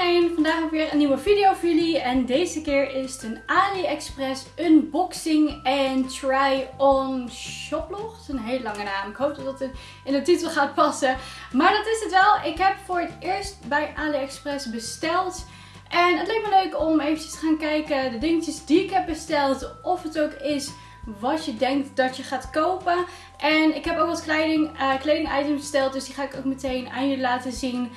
vandaag heb ik weer een nieuwe video voor jullie en deze keer is het een AliExpress unboxing en try-on shoplog. Het is een hele lange naam, ik hoop dat het in de titel gaat passen. Maar dat is het wel, ik heb voor het eerst bij AliExpress besteld. En het leek me leuk om eventjes te gaan kijken de dingetjes die ik heb besteld, of het ook is wat je denkt dat je gaat kopen. En ik heb ook wat kleding, uh, kleding items besteld, dus die ga ik ook meteen aan jullie laten zien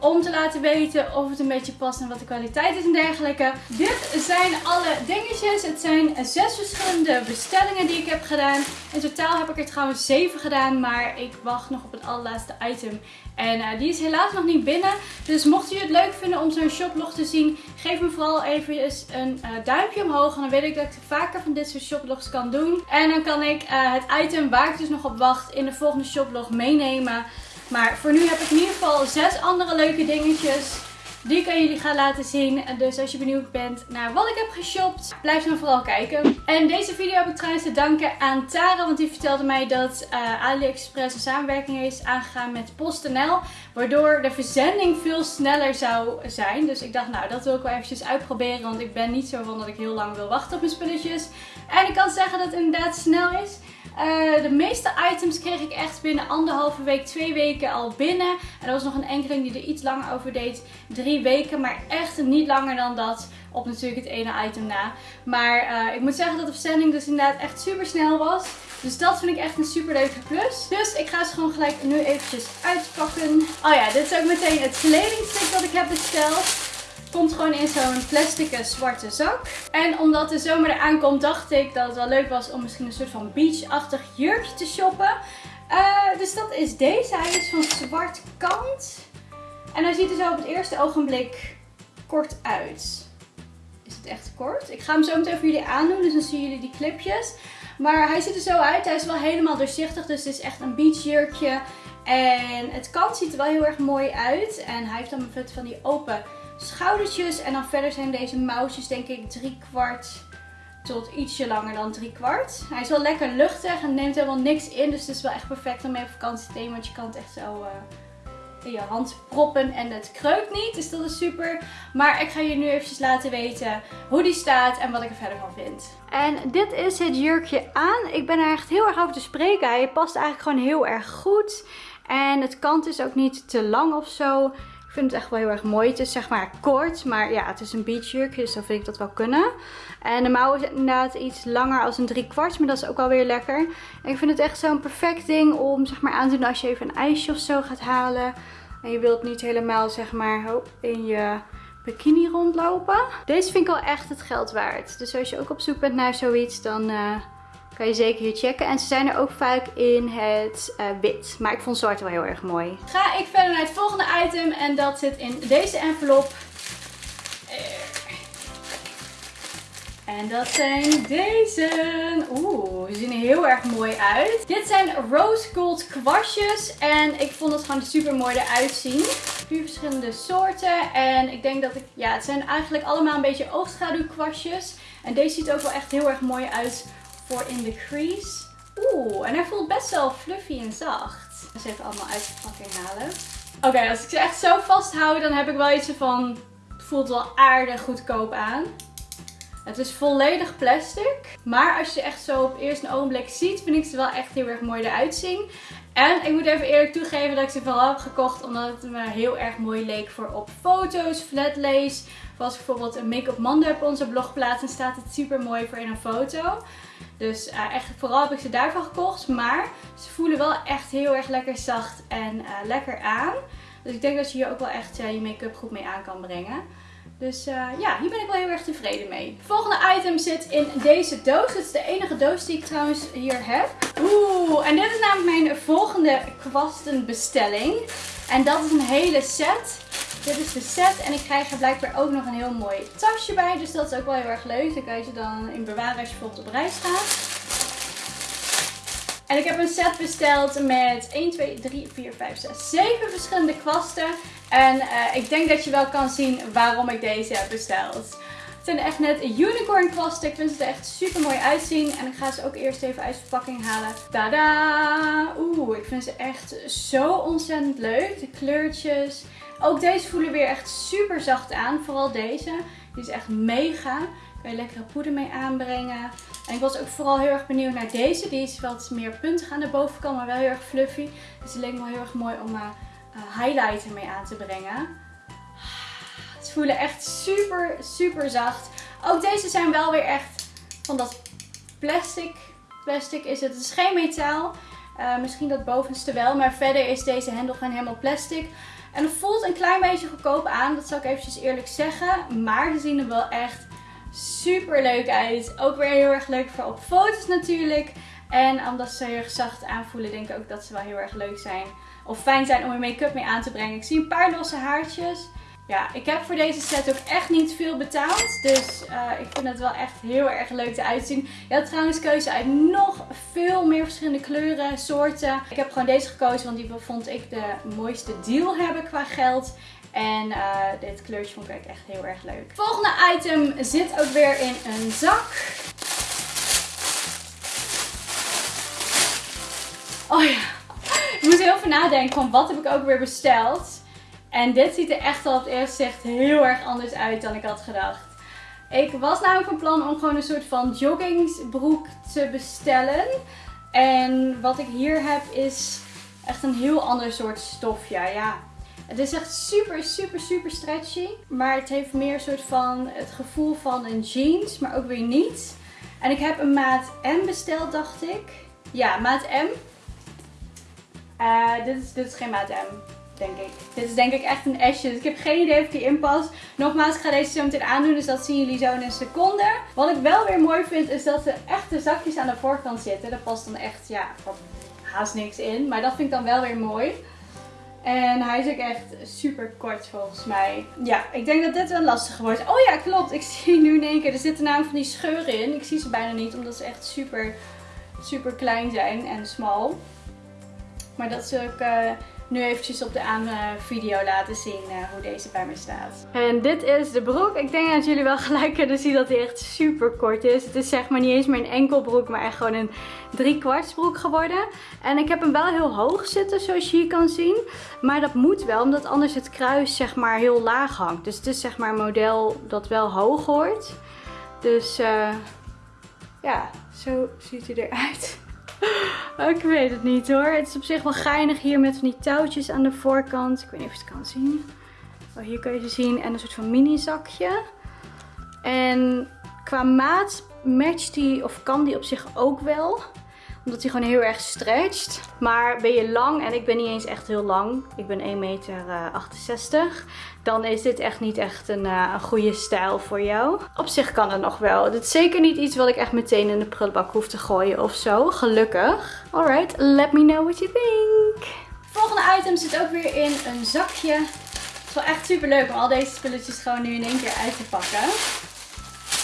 om te laten weten of het een beetje past en wat de kwaliteit is en dergelijke. Dit zijn alle dingetjes. Het zijn zes verschillende bestellingen die ik heb gedaan. In totaal heb ik er trouwens zeven gedaan, maar ik wacht nog op het allerlaatste item. En uh, die is helaas nog niet binnen. Dus mocht je het leuk vinden om zo'n shoplog te zien, geef me vooral even een uh, duimpje omhoog. En dan weet ik dat ik vaker van dit soort shoplogs kan doen. En dan kan ik uh, het item waar ik dus nog op wacht in de volgende shoplog meenemen. Maar voor nu heb ik in ieder geval zes andere leuke dingetjes die ik aan jullie ga laten zien. Dus als je benieuwd bent naar wat ik heb geshopt, blijf dan vooral kijken. En deze video heb ik trouwens te danken aan Tara, want die vertelde mij dat uh, AliExpress een samenwerking is aangegaan met PostNL. Waardoor de verzending veel sneller zou zijn. Dus ik dacht, nou dat wil ik wel eventjes uitproberen, want ik ben niet zo van dat ik heel lang wil wachten op mijn spulletjes. En ik kan zeggen dat het inderdaad snel is. Uh, de meeste items kreeg ik echt binnen anderhalve week, twee weken al binnen. En er was nog een enkeling die er iets langer over deed. Drie weken, maar echt niet langer dan dat. Op natuurlijk het ene item na. Maar uh, ik moet zeggen dat de verzending dus inderdaad echt super snel was. Dus dat vind ik echt een super leuke plus. Dus ik ga ze gewoon gelijk nu eventjes uitpakken. Oh ja, dit is ook meteen het kledingstuk dat ik heb besteld. Komt gewoon in zo'n plastic zwarte zak. En omdat de zomer eraan komt, dacht ik dat het wel leuk was om misschien een soort van beachachtig jurkje te shoppen. Uh, dus dat is deze. Hij is van zwart kant. En hij ziet er zo op het eerste ogenblik kort uit. Is het echt kort? Ik ga hem zo meteen voor jullie aandoen, dus dan zien jullie die clipjes. Maar hij ziet er zo uit. Hij is wel helemaal doorzichtig, dus het is echt een beachjurkje. En het kant ziet er wel heel erg mooi uit. En hij heeft dan een van die open schoudertjes. En dan verder zijn deze mouwtjes denk ik drie kwart tot ietsje langer dan drie kwart. Hij is wel lekker luchtig en neemt helemaal niks in. Dus het is wel echt perfect om mee op vakantie te nemen. Want je kan het echt zo uh, in je hand proppen en het kreukt niet. Dus dat is super. Maar ik ga je nu eventjes laten weten hoe die staat en wat ik er verder van vind. En dit is het jurkje aan. Ik ben er echt heel erg over te spreken. Hij past eigenlijk gewoon heel erg goed. En het kant is ook niet te lang of zo. Ik vind het echt wel heel erg mooi. Het is zeg maar kort, maar ja, het is een beachjurk, dus dan vind ik dat wel kunnen. En de mouw is inderdaad iets langer als een drie kwart, maar dat is ook wel weer lekker. En ik vind het echt zo'n perfect ding om zeg maar aan te doen als je even een ijsje of zo gaat halen. En je wilt niet helemaal zeg maar in je bikini rondlopen. Deze vind ik wel echt het geld waard. Dus als je ook op zoek bent naar zoiets, dan... Uh, kan je zeker hier checken. En ze zijn er ook vaak in het uh, wit. Maar ik vond zwart wel heel erg mooi. Ga ik verder naar het volgende item. En dat zit in deze envelop. En dat zijn deze. Oeh, die zien er heel erg mooi uit. Dit zijn rose gold kwastjes. En ik vond het gewoon super mooi eruit zien. Vier verschillende soorten. En ik denk dat ik, ja, het zijn eigenlijk allemaal een beetje oogschaduwkwastjes. En deze ziet ook wel echt heel erg mooi uit voor in de crease. Oeh, en hij voelt best wel fluffy en zacht. Dus even allemaal uit de halen. Oké, als ik ze echt zo vasthoud, dan heb ik wel iets van... Het voelt wel aardig goedkoop aan. Het is volledig plastic. Maar als je echt zo op eerst een ogenblik ziet, vind ik ze wel echt heel erg mooi eruit zien. En ik moet even eerlijk toegeven dat ik ze vooral heb gekocht omdat het me heel erg mooi leek voor op foto's, flatlace. Of als bijvoorbeeld een make-up op onze blog plaats, dan staat het super mooi voor in een foto. Dus uh, echt, vooral heb ik ze daarvan gekocht. Maar ze voelen wel echt heel erg lekker zacht en uh, lekker aan. Dus ik denk dat je hier ook wel echt uh, je make-up goed mee aan kan brengen. Dus ja, hier ben ik wel heel erg tevreden mee. Volgende item zit in deze doos. Het is de enige doos die ik trouwens hier heb. Oeh, en dit is namelijk mijn volgende kwastenbestelling. En dat is een hele set. Dit is de set en ik krijg er blijkbaar ook nog een heel mooi tasje bij. Dus dat is ook wel heel erg leuk. Dan kan je ze dan in bewaren als je bijvoorbeeld op reis gaat. En ik heb een set besteld met 1, 2, 3, 4, 5, 6, 7 verschillende kwasten. En uh, ik denk dat je wel kan zien waarom ik deze heb besteld. Het zijn echt net unicorn kwasten. Ik vind ze er echt super mooi uitzien. En ik ga ze ook eerst even uit de verpakking halen. Tada! Oeh, ik vind ze echt zo ontzettend leuk. De kleurtjes. Ook deze voelen weer echt super zacht aan. Vooral deze. Die is echt mega. Kan je lekkere poeder mee aanbrengen. En ik was ook vooral heel erg benieuwd naar deze. Die is wat meer puntig aan de bovenkant, maar wel heel erg fluffy. Dus die leek me heel erg mooi om uh, highlighter mee aan te brengen. Ze voelen echt super, super zacht. Ook deze zijn wel weer echt van dat plastic. Plastic is het. Het is geen metaal. Uh, misschien dat bovenste wel. Maar verder is deze hendel gewoon helemaal plastic. En het voelt een klein beetje goedkoop aan. Dat zal ik eventjes eerlijk zeggen. Maar ze zien er wel echt super leuk uit. Ook weer heel erg leuk voor op foto's natuurlijk. En omdat ze heel erg zacht aanvoelen, denk ik ook dat ze wel heel erg leuk zijn. Of fijn zijn om je make-up mee aan te brengen. Ik zie een paar losse haartjes. Ja, ik heb voor deze set ook echt niet veel betaald. Dus uh, ik vind het wel echt heel erg leuk eruit zien. Je had trouwens keuze uit nog veel meer verschillende kleuren, soorten. Ik heb gewoon deze gekozen, want die vond ik de mooiste deal hebben qua geld. En uh, dit kleurtje vond ik echt heel erg leuk. Volgende item zit ook weer in een zak. Oh ja, ik moest heel veel nadenken van wat heb ik ook weer besteld. En dit ziet er echt al het eerste zicht heel erg anders uit dan ik had gedacht. Ik was namelijk van plan om gewoon een soort van joggingsbroek te bestellen. En wat ik hier heb is echt een heel ander soort stof. Ja. Het is echt super, super, super stretchy. Maar het heeft meer soort van het gevoel van een jeans, maar ook weer niet. En ik heb een maat M besteld, dacht ik. Ja, maat M. Uh, dit, is, dit is geen maat M denk ik. Dit is denk ik echt een Asje. Dus ik heb geen idee of die inpast. Nogmaals, ik ga deze zo meteen aandoen. Dus dat zien jullie zo in een seconde. Wat ik wel weer mooi vind, is dat er echte zakjes aan de voorkant zitten. Daar past dan echt, ja, haast niks in. Maar dat vind ik dan wel weer mooi. En hij is ook echt super kort volgens mij. Ja, ik denk dat dit wel lastig wordt. Oh ja, klopt. Ik zie nu in één keer. Er zitten namelijk van die scheuren in. Ik zie ze bijna niet, omdat ze echt super, super klein zijn en smal. Maar dat is ook... Uh, nu eventjes op de aan video laten zien uh, hoe deze bij mij staat. En dit is de broek. Ik denk dat jullie wel gelijk kunnen zien dat hij echt super kort is. Het is zeg maar niet eens meer een enkel broek, maar echt gewoon een drie kwarts broek geworden. En ik heb hem wel heel hoog zitten, zoals je hier kan zien. Maar dat moet wel, omdat anders het kruis zeg maar heel laag hangt. Dus het is zeg maar een model dat wel hoog hoort. Dus uh, ja, zo ziet hij eruit. ik weet het niet hoor. Het is op zich wel geinig hier met van die touwtjes aan de voorkant. Ik weet niet of je het kan zien. Oh, hier kun je ze zien. En een soort van mini zakje. En qua maat matcht die, of kan die op zich ook wel omdat hij gewoon heel erg stretcht. Maar ben je lang, en ik ben niet eens echt heel lang. Ik ben 1,68 meter. dan is dit echt niet echt een, uh, een, goede stijl voor jou. Op zich kan het nog wel. Dit is zeker niet iets wat ik echt meteen in de prullenbak hoef te gooien of zo. Gelukkig. Alright, let me know what you think. Volgende item zit ook weer in een zakje. Het is wel echt super leuk om al deze spulletjes gewoon nu in één keer uit te pakken.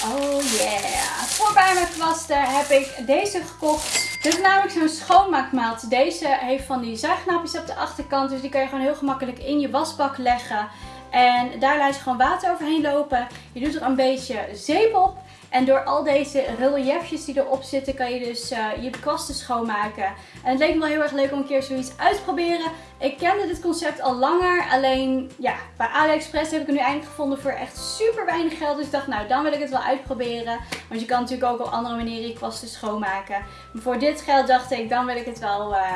Oh yeah. Voor bij mijn kwasten heb ik deze gekocht. Dit is namelijk zo'n schoonmaakmaat. Deze heeft van die zuignapjes op de achterkant. Dus die kan je gewoon heel gemakkelijk in je wasbak leggen. En daar laat je gewoon water overheen lopen. Je doet er een beetje zeep op. En door al deze reliefjes die erop zitten kan je dus uh, je kwasten schoonmaken. En het leek me wel heel erg leuk om een keer zoiets uit te proberen. Ik kende dit concept al langer. Alleen ja, bij AliExpress heb ik het nu eindelijk gevonden voor echt super weinig geld. Dus ik dacht nou dan wil ik het wel uitproberen. Want je kan natuurlijk ook op andere manieren je kwasten schoonmaken. Maar voor dit geld dacht ik dan wil ik het wel... Uh,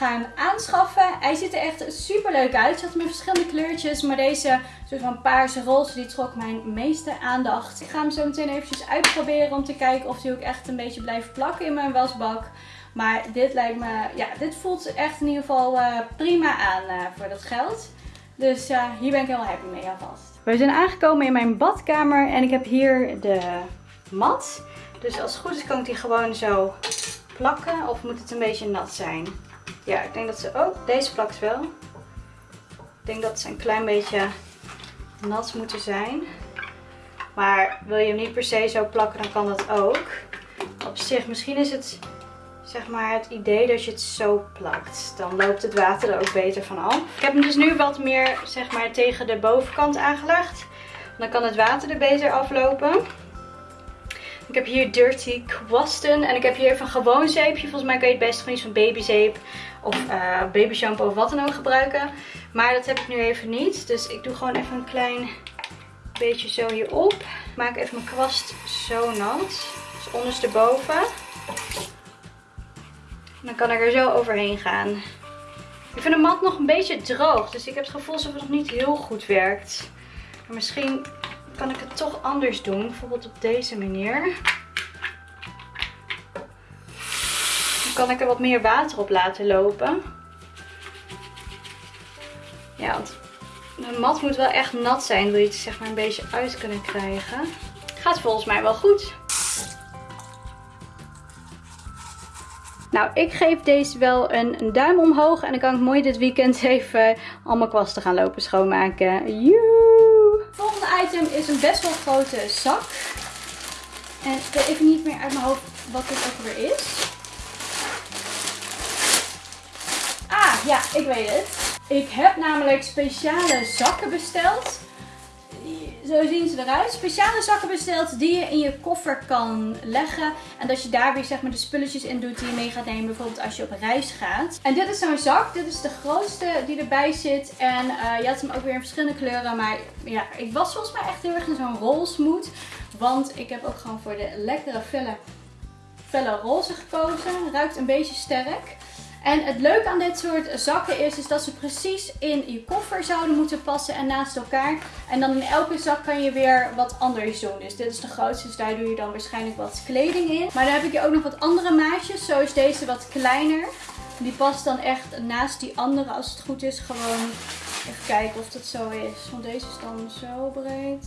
gaan aanschaffen. Hij ziet er echt super leuk uit. Hij had met verschillende kleurtjes. Maar deze soort van paarse roze die trok mijn meeste aandacht. Ik ga hem zo meteen eventjes uitproberen om te kijken of hij ook echt een beetje blijft plakken in mijn wasbak. Maar dit lijkt me, ja, dit voelt echt in ieder geval uh, prima aan uh, voor dat geld. Dus uh, hier ben ik heel happy mee alvast. We zijn aangekomen in mijn badkamer en ik heb hier de mat. Dus als het goed is kan ik die gewoon zo plakken of moet het een beetje nat zijn. Ja, ik denk dat ze... Oh, deze plakt wel. Ik denk dat ze een klein beetje nat moeten zijn. Maar wil je hem niet per se zo plakken, dan kan dat ook. Op zich, misschien is het zeg maar het idee dat je het zo plakt. Dan loopt het water er ook beter van af. Ik heb hem dus nu wat meer zeg maar tegen de bovenkant aangelegd. Dan kan het water er beter aflopen. Ik heb hier Dirty Kwasten. En ik heb hier even een gewoon zeepje. Volgens mij kan je het best gewoon iets van babyzeep of uh, baby shampoo of wat dan ook gebruiken. Maar dat heb ik nu even niet. Dus ik doe gewoon even een klein beetje zo hierop. Maak even mijn kwast zo nat. Dus ondersteboven. Dan kan ik er zo overheen gaan. Ik vind de mat nog een beetje droog. Dus ik heb het gevoel alsof het nog niet heel goed werkt. Maar misschien kan ik het toch anders doen. Bijvoorbeeld op deze manier. Kan ik er wat meer water op laten lopen. Ja, want de mat moet wel echt nat zijn. Wil je het zeg maar een beetje uit kunnen krijgen. Gaat volgens mij wel goed. Nou, ik geef deze wel een, duim omhoog. En dan kan ik mooi dit weekend even al mijn kwasten gaan lopen schoonmaken. Joe! Volgende item is een best wel grote zak. En ik weet even niet meer uit mijn hoofd wat dit ook weer is. Ja, ik weet het. Ik heb namelijk speciale zakken besteld zo zien ze eruit. Speciale zakken besteld die je in je koffer kan leggen. En dat je daar weer zeg maar de spulletjes in doet die je mee gaat nemen. Bijvoorbeeld als je op reis gaat. En dit is zo'n zak. Dit is de grootste die erbij zit. En uh, je had hem ook weer in verschillende kleuren. Maar ja, ik was volgens mij echt heel erg in zo'n roze mood. Want ik heb ook gewoon voor de lekkere felle, felle roze gekozen. Ruikt een beetje sterk. En het leuke aan dit soort zakken is, is dat ze precies in je koffer zouden moeten passen en naast elkaar. En dan in elke zak kan je weer wat anders doen. Dus dit is de grootste, dus daar doe je dan waarschijnlijk wat kleding in. Maar dan heb ik hier ook nog wat andere maatjes. Zo is deze wat kleiner. Die past dan echt naast die andere als het goed is. Gewoon even kijken of dat zo is. Want deze is dan zo breed.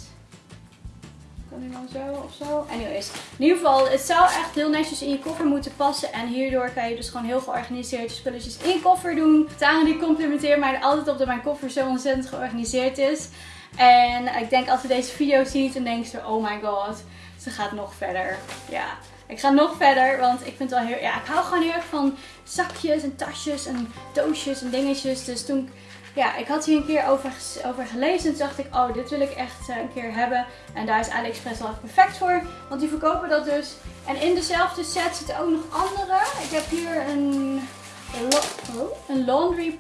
Kan die dan zo of zo? Anyways, in ieder geval, het zou echt heel netjes in je koffer moeten passen. En hierdoor kan je dus gewoon heel georganiseerd je spulletjes in je koffer doen. Tara die complimenteert mij altijd op dat mijn koffer zo ontzettend georganiseerd is. En ik denk als ze deze video ziet, dan denkt ze, oh my god, ze gaat nog verder. Ja, ik ga nog verder, want ik vind wel heel, ja, ik hou gewoon heel erg van zakjes en tasjes en doosjes en dingetjes. Dus toen ja, ik had hier een keer over, over gelezen. En toen dacht ik, oh, dit wil ik echt eh, een keer hebben. En daar is AliExpress wel perfect voor. Want die verkopen dat dus. En in dezelfde set zitten ook nog andere. Ik heb hier een, een laundry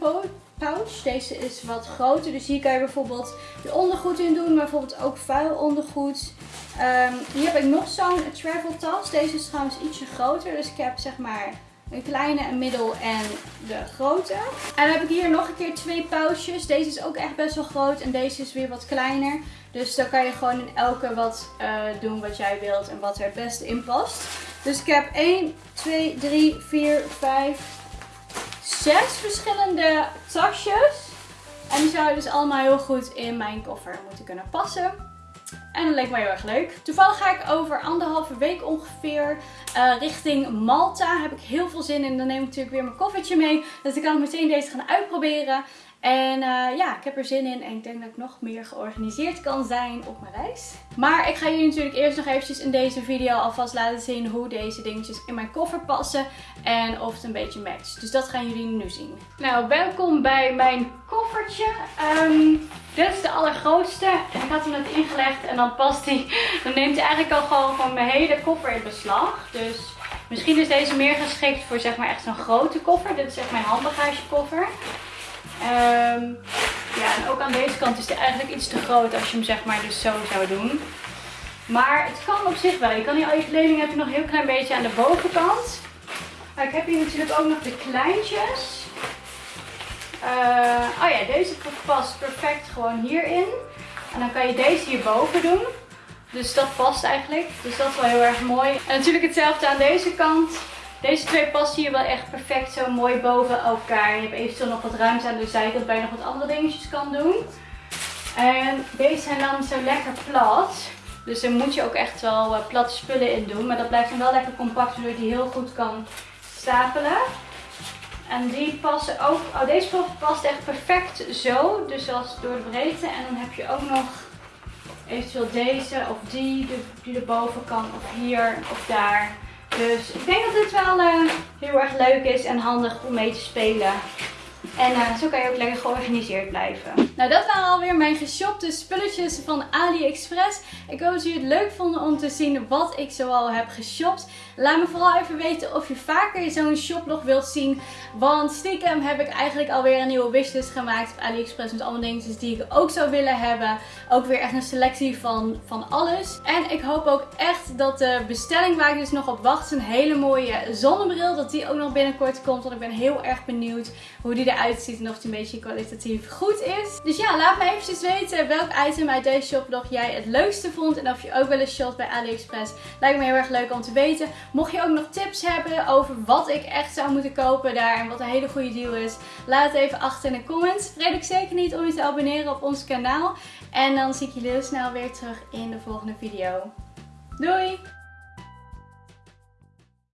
pouch. Deze is wat groter. Dus hier kan je bijvoorbeeld je ondergoed in doen. Maar bijvoorbeeld ook vuil ondergoed. Um, hier heb ik nog zo'n travel tas. Deze is trouwens ietsje groter. Dus ik heb zeg maar een kleine, een middel en de grote. En dan heb ik hier nog een keer twee pouches. Deze is ook echt best wel groot en deze is weer wat kleiner. Dus dan kan je gewoon in elke wat uh, doen wat jij wilt en wat er het beste in past. Dus ik heb 1, 2, 3, 4, 5, 6 verschillende tasjes. En die zouden dus allemaal heel goed in mijn koffer moeten kunnen passen. En dat leek me heel erg leuk. Toevallig ga ik over anderhalve week ongeveer uh, richting Malta. Heb ik heel veel zin in. Dan neem ik natuurlijk weer mijn koffertje mee. Dus ik kan meteen deze gaan uitproberen. En uh, ja, ik heb er zin in en ik denk dat ik nog meer georganiseerd kan zijn op mijn reis. Maar ik ga jullie natuurlijk eerst nog eventjes in deze video alvast laten zien hoe deze dingetjes in mijn koffer passen. En of het een beetje matcht. Dus dat gaan jullie nu zien. Nou, welkom bij mijn koffertje. Um, dit is de allergrootste. Ik had hem net ingelegd en dan past hij. Dan neemt hij eigenlijk al gewoon van mijn hele koffer in beslag. Dus misschien is deze meer geschikt voor zeg maar echt zo'n grote koffer. Dit is echt mijn handbagagekoffer. Um, ja, en ook aan deze kant is hij eigenlijk iets te groot als je hem zeg maar dus zo zou doen. Maar het kan op zich wel. Je kan hier al je kleding heb je nog een heel klein beetje aan de bovenkant. Maar ik heb hier natuurlijk ook nog de kleintjes. Uh, oh ja, deze past perfect gewoon hierin. En dan kan je deze hierboven doen. Dus dat past eigenlijk. Dus dat is wel heel erg mooi. En natuurlijk hetzelfde aan deze kant. Deze twee passen hier wel echt perfect zo mooi boven elkaar. Je hebt eventueel nog wat ruimte aan de zijkant waar je nog wat andere dingetjes kan doen. En deze zijn dan zo lekker plat. Dus daar moet je ook echt wel uh, platte spullen in doen. Maar dat blijft dan wel lekker compact, zodat je die heel goed kan stapelen. En die passen ook, oh deze past echt perfect zo, dus als door de breedte. En dan heb je ook nog eventueel deze of die, die erboven kan of hier of daar. Dus ik denk dat dit wel uh, heel erg leuk is en handig om mee te spelen. En uh, zo kan je ook lekker georganiseerd blijven. Nou, dat waren alweer mijn geshopte spulletjes van AliExpress. Ik hoop dat jullie het leuk vonden om te zien wat ik zoal heb geshopt. Laat me vooral even weten of je vaker zo'n shoplog wilt zien. Want stiekem heb ik eigenlijk alweer een nieuwe wishlist gemaakt op AliExpress met allemaal dingetjes die ik ook zou willen hebben. Ook weer echt een selectie van, van alles. En ik hoop ook echt dat de bestelling waar ik dus nog op wacht, een hele mooie zonnebril, dat die ook nog binnenkort komt. Want ik ben heel erg benieuwd hoe die eruit ziet en of die een beetje kwalitatief goed is. Dus ja, laat me eventjes weten welk item uit deze shoplog jij het leukste vond. En of je ook wel eens shopt bij AliExpress. Lijkt me heel erg leuk om te weten. Mocht je ook nog tips hebben over wat ik echt zou moeten kopen daar en wat een hele goede deal is, laat het even achter in de comments. Vergeet ook zeker niet om je te abonneren op ons kanaal. En dan zie ik jullie heel snel weer terug in de volgende video. Doei!